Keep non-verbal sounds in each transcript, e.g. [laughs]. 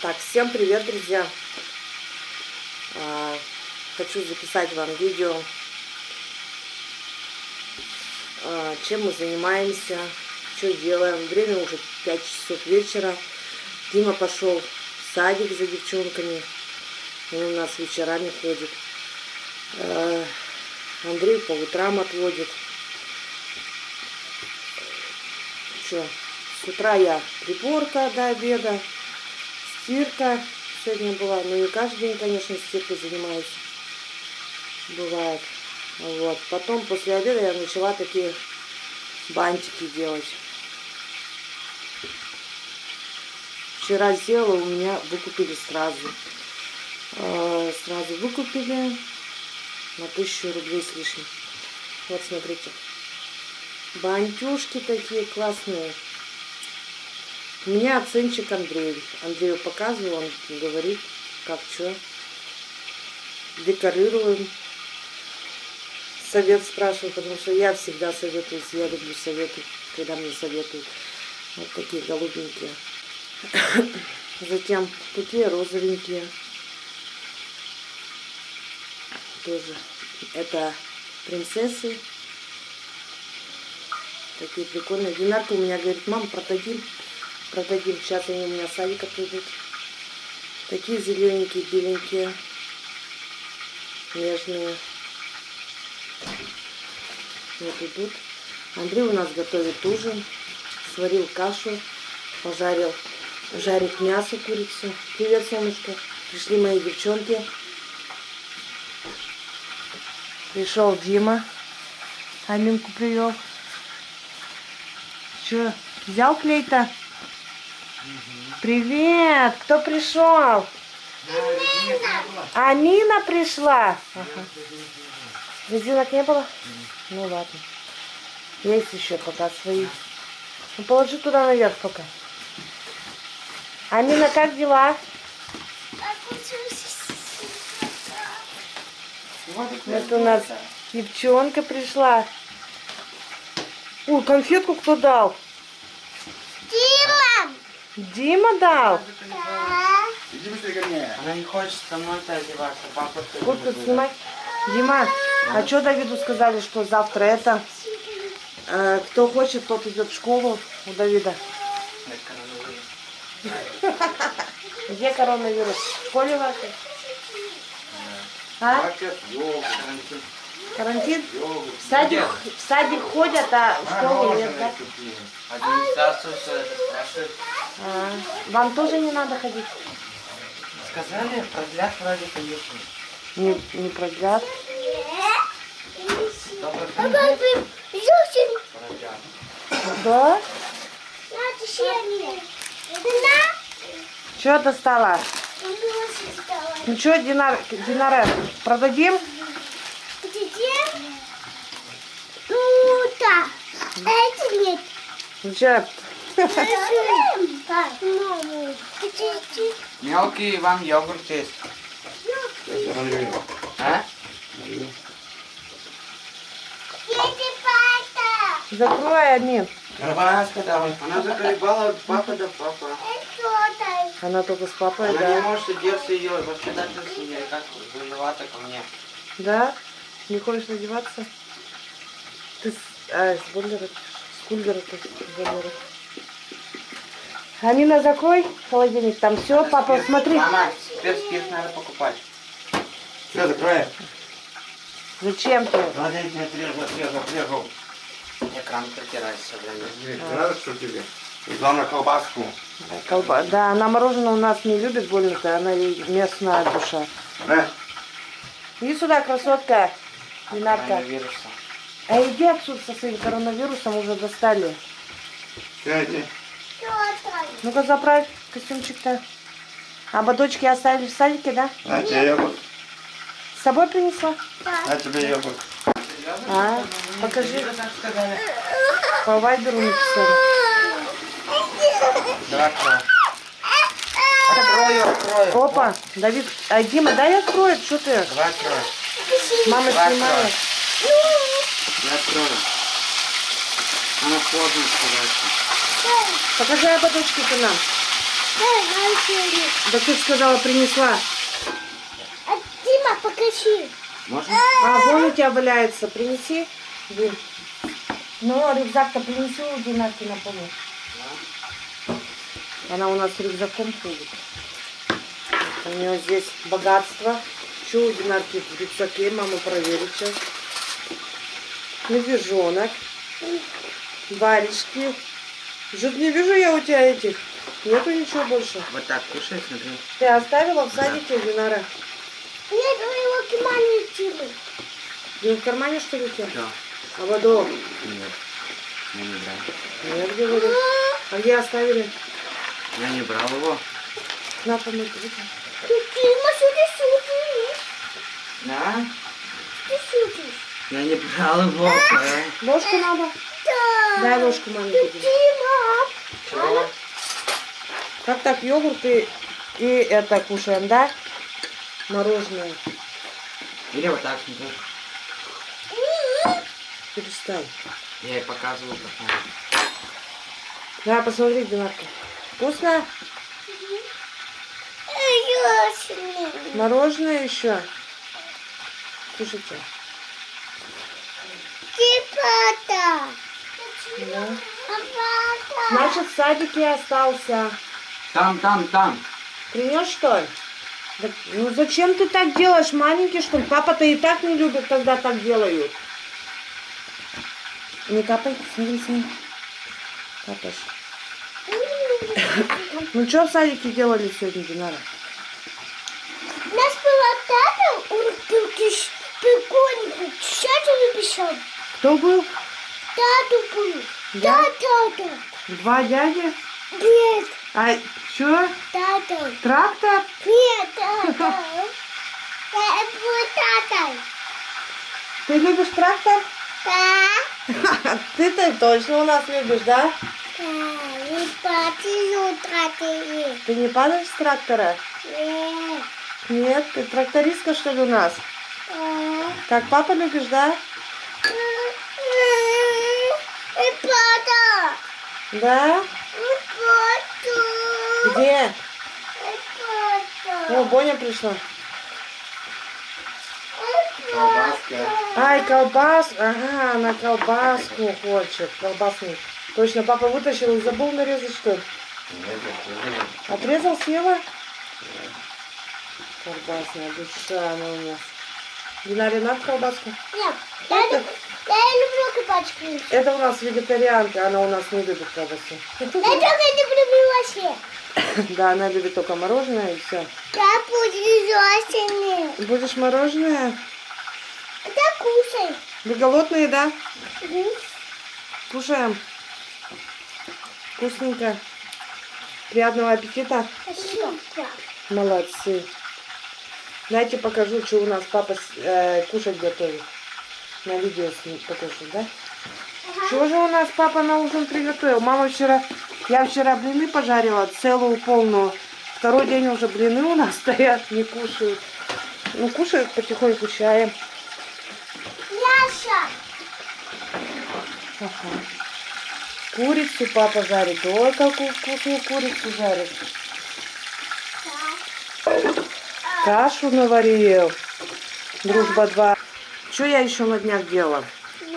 Так, всем привет, друзья! А, хочу записать вам видео, а, чем мы занимаемся, что делаем. Время уже 5 часов вечера. Дима пошел в садик за девчонками. Он у нас вечерами ходит. А, Андрей по утрам отводит. Что, с утра я приборка до обеда стирка сегодня была. Ну, не каждый день, конечно, стиркой занимаюсь. Бывает. Вот. Потом, после обеда, я начала такие бантики делать. Вчера сделала, у меня выкупили сразу. Э, сразу выкупили на тысячу рублей с лишним. Вот, смотрите. Бантюшки такие классные. У меня оценщик Андрей. Андрею показывал, он говорит, как что. Декорируем. Совет спрашиваю, потому что я всегда советую, я люблю советы, когда мне советуют. Вот такие голубенькие. [coughs] Затем такие розовенькие. Тоже. Это принцессы. Такие прикольные. Динарка у меня говорит, мам, продадим продадим. Сейчас они у меня садика придут. Такие зелененькие, беленькие, нежные. Вот идут. Андрей у нас готовит ужин. Сварил кашу, пожарил, жарит мясо, курицу. Привет, солнышко. Пришли мои девчонки. Пришел Дима. Аминку привел. Че, взял клей-то? Привет! Кто пришел? А Нина пришла. Ага. Резинок не было? Ну ладно. Есть еще пока свои. Ну, положи туда наверх пока. Амина, как дела? Вот у нас девчонка пришла. Ой, конфетку кто дал? Дима дал? Иди быстрее ко мне. Она не хочет со мной-то одеваться, папа ты Куртку снимай. Дима, а что Давиду сказали, что завтра это... э, кто хочет, тот идет в школу у Давида. [laughs] Где коронавирус? В школе вашей? А? Карантин. В садик, в садик ходят, а в школу нет, да? Администрацию все это. А, вам тоже не надо ходить? Сказали, продлят вроде конечно. Не, не продлят. Да? Что достала? Ну что, Динар, Динара, продадим? Это нет. Ну что, Мелкий вам йогурт есть. А? закрой, Амин. Она заколебала от папы до папа. Она только с папой, Она не да? может одеться ее, с ней, как виновата ко мне. Да? Не хочешь одеваться? Ты с, а, с Бойлера, с Бойлера. Амина, закрой холодильник, там все, папа, смотри. Мама, теперь спирт надо покупать. Все, закрой. Зачем ты? Не отрезал, отрезал, отрезал. Экран протирать все время. Надо, что тебе? И главное колбаску. Колба... Да, она мороженое у нас не любит больно-то, она местная душа. На. Иди сюда, красотка, Динарка. Коронавируса. А иди отсюда со своим коронавирусом, уже достали. Сядьте. Ну-ка заправь костюмчик-то. А бодочки оставили в садике, да? На тебе йогурт. С собой принесла? На тебе йогурт. А, покажи. По вайберу написали. Давай открою. Открою. Опа, Давид, а Дима, дай откроет, что ты? Давай открою. Мама снимает. Я открою. Она поздно сказать. Покажи ободочки ты нам. Да ты сказала, принесла. А Дима, покажи. Можно? А, вон у тебя валяется. Принеси. Дим. Ну, рюкзак-то принеси у Динарки на помощь. Она у нас рюкзаком ходит. У нее здесь богатство. Что у Динарки в рюкзаке? Мама проверит сейчас. Медвежонок. Варежки. Что-то не вижу я у тебя этих. Нету ничего больше. Вот так кушай, смотри. Ты оставила в садике, Динара? Нет, у его кимани Димы. Ты в кармане, что ли, у тебя? Да. А воду? Нет. Я не брал. Нет, где воду? А где оставили? Я не брал его. На, помыть. руки. Что ты шутишь? Да? Ты шутишь? Я не брал его. э. Ложку надо? Да. Дай ложку маме. Чего? Как так, йогурт и, и это кушаем, да? Мороженое. Или вот так смотри. Перестань. Я ей показывал, как надо. На, посмотри, Динарка. Вкусно? Мороженое еще? Кушайте. Типа-то. Да. Папа. Значит, в садике остался. Там, там, там. Принес, что ли? Да, ну зачем ты так делаешь, маленький, что ли? Папа-то и так не любит, когда так делают. Не капай, смотри, смотри. Капаешь. [laughs] Ну что в садике делали сегодня, Динара? У нас была тата, он прикольный, тщательно писал. Кто был? Тату был. Я? Да, тата. Два дяди? Нет, А что? тата. Трактор? Нет, [laughs] тата. Это был тата. Ты любишь трактор? Да. [laughs] Ты-то точно у нас любишь, да? Да, и пати утра ты. Не падаешь с трактора? Нет. Нет, ты трактористка, что ли, у нас? А. Как папа любишь, да? И Да? Где? О, Боня пришла. Колбаска. Ай, колбас. Ага, она колбаску хочет. Колбасный. Точно, папа вытащил и забыл нарезать, что ли? Отрезал, съела? Колбасная душа она у нас. Динаре надо колбаску? Нет, я, я люблю кабачки. Это у нас вегетарианка, она у нас не любит колбасу. Я только не люблю вообще. [laughs] Да, она любит только мороженое и все. Я буду зосими. Будешь мороженое? Да кушай. Вы голодные, да? Мгм. Кушаем. Вкусненько. Приятного аппетита. Спасибо. Молодцы. Дайте покажу, что у нас папа э, кушать готовит. На видео с ним покажу, да? Что же у нас папа на ужин приготовил? Мама вчера, я вчера блины пожарила, целую полную. Второй день уже блины у нас [laughs] стоят, не кушают. Ну, кушают потихоньку чаем. Яша. Ага. Курицу папа жарит. Ой, какую вкусную курицу жарит. Кашу наварил. Дружба 2. Что я еще на днях делала?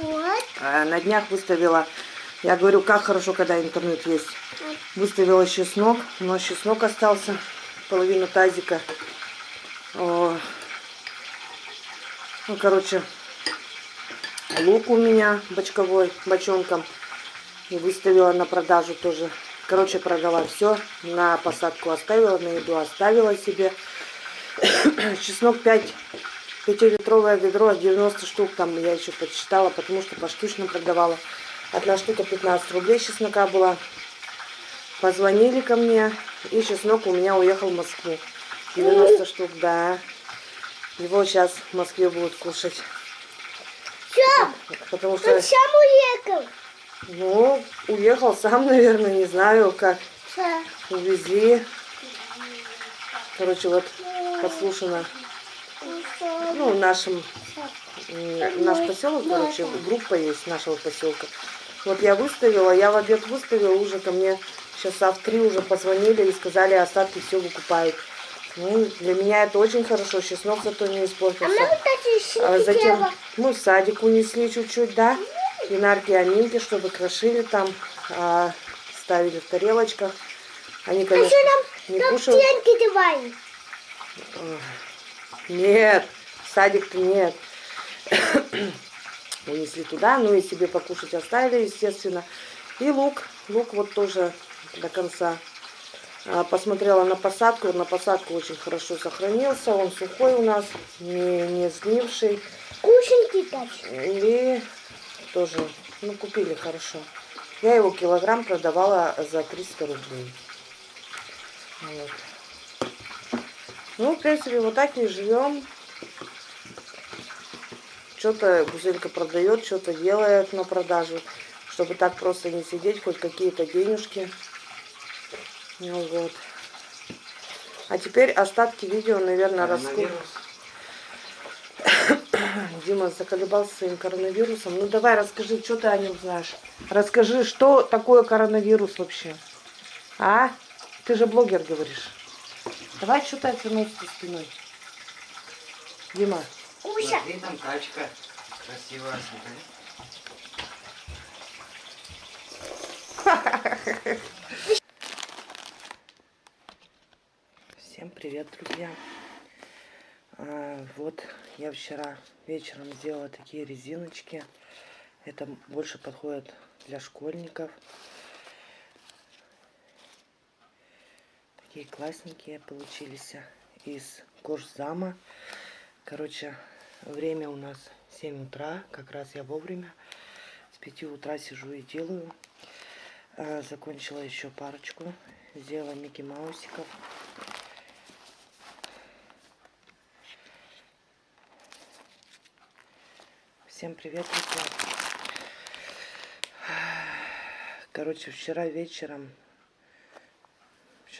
Вот. А, На днях выставила, я говорю, как хорошо, когда интернет есть. Выставила чеснок, но чеснок остался, половину тазика. О, Ну, короче, лук у меня бочковой, бочонком. И выставила на продажу тоже. Короче, продала все. На посадку оставила, на еду оставила себе. [coughs] Чеснок 5 Пятилитровое ведро, 90 штук там я еще подсчитала, потому что поштучно продавала. Одна штука 15 рублей чеснока была. Позвонили ко мне, и чеснок у меня уехал в Москву. 90 штук, да. Его сейчас в Москве будут кушать. Все. Потому что, Он сам уехал. ну, уехал сам, [laughs] наверное, не знаю, как увезли. Короче, вот подслушано, ну, в нашем наш поселок, короче, группа есть нашего поселка. Вот я выставила, я в обед выставила, уже ко мне часа в три уже позвонили и сказали, остатки все выкупают. Ну, для меня это очень хорошо, чеснок зато не А испортился. А щенки затем мы в садик унесли чуть-чуть, да, и Нарки Аминки, чтобы крошили там, а, ставили в тарелочках. Они, А конечно, не кушают. Нет, садик-то нет. Унесли туда, ну и себе покушать оставили, естественно. И лук, лук вот тоже до конца. А, Посмотрела на посадку, на посадку очень хорошо сохранился, он сухой у нас, не, не сгнивший. Кушеньки дать. И тоже, ну, купили хорошо. Я его килограмм продавала за 300 рублей. Вот. Ну, в принципе, вот так и живем. Что-то Гузелька продает, что-то делает на продажу, чтобы так просто не сидеть, хоть какие-то денежки. Ну вот. А теперь остатки видео, наверное. Коронавирус. [coughs] Дима заколебался своим коронавирусом. Ну давай расскажи, что ты о нем знаешь. Расскажи, что такое коронавирус вообще. А? Ты же блогер говоришь. Давай что ты отвернулся спиной. Дима. Куся. Смотри, там тачка. Красивая, смотри. Всем привет, друзья. А, вот я вчера вечером сделала такие резиночки. Это больше подходит для школьников. Такие классненькие получились из кожзама. Короче, время у нас 7 утра. Как раз я вовремя. С 5 утра сижу и делаю. А, Закончила еще парочку. Сделала Микки Маусиков. Всем привет, друзья. Короче, вчера вечером,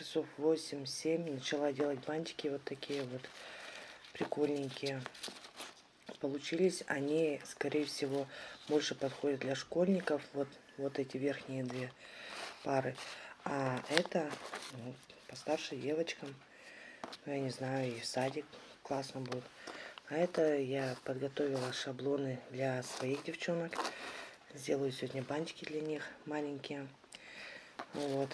часов 8-7, начала делать бантики вот такие вот прикольненькие. Получились они, скорее всего, больше подходят для школьников. Вот, вот эти верхние две пары. А это ну, постарше девочкам. Ну, я не знаю, и в садик классно будет. А это я подготовила шаблоны для своих девчонок. Сделаю сегодня бантики для них маленькие. Вот.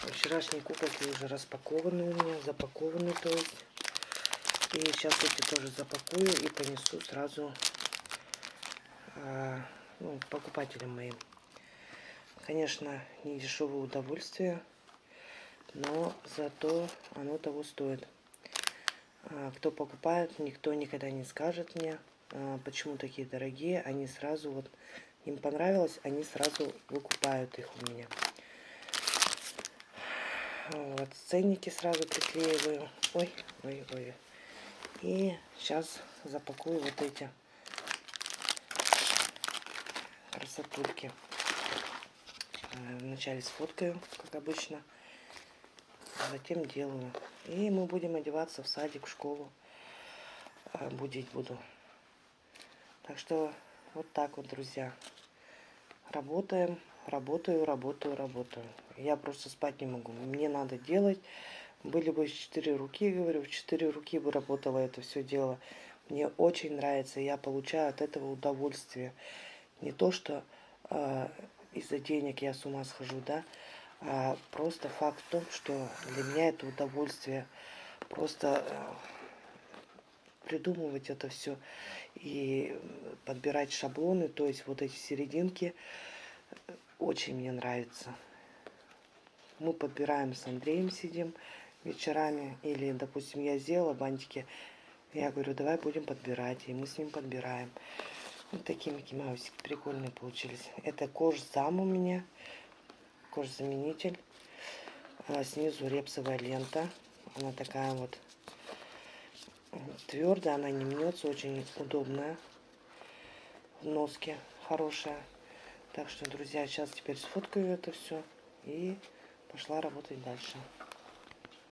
Вчерашние куколки уже распакованы у меня, запакованы то есть. И сейчас эти тоже запакую и понесу сразу а, ну, покупателям моим. Конечно, не дешевое удовольствие, но зато оно того стоит. А, Кто покупает, никто никогда не скажет мне, а, почему такие дорогие. Они сразу вот, им понравилось, они сразу выкупают их у меня. Вот, ценники сразу приклеиваю. Ой, ой, ой. И сейчас запакую вот эти красотульки. Э, Вначале сфоткаю, как обычно. а Затем делаю. И мы будем одеваться в садик, в школу. Э, Будить буду. Так что вот так вот, друзья. Работаем, работаю, работаю, работаю. Я просто спать не могу. Мне надо делать. Были бы четыре руки, говорю, в четыре руки бы работала это все дело. Мне очень нравится, я получаю от этого удовольствие. Не то, что э, из-за денег я с ума схожу, да, а просто факт в том, что для меня это удовольствие. Просто э, придумывать это все и подбирать шаблоны, то есть вот эти серединки, очень мне нравится. Мы подбираем с Андреем, сидим вечерами, или, допустим, я сделала бантики, я говорю, давай будем подбирать, и мы с ним подбираем. Вот такие Микки Маусики прикольные получились. Это кожзам у меня, кожзаменитель. А Снизу репсовая лента, она такая вот твердая, она не мнется, очень удобная в носке, хорошая. Так что, друзья, сейчас теперь сфоткаю это все и пошла работать дальше.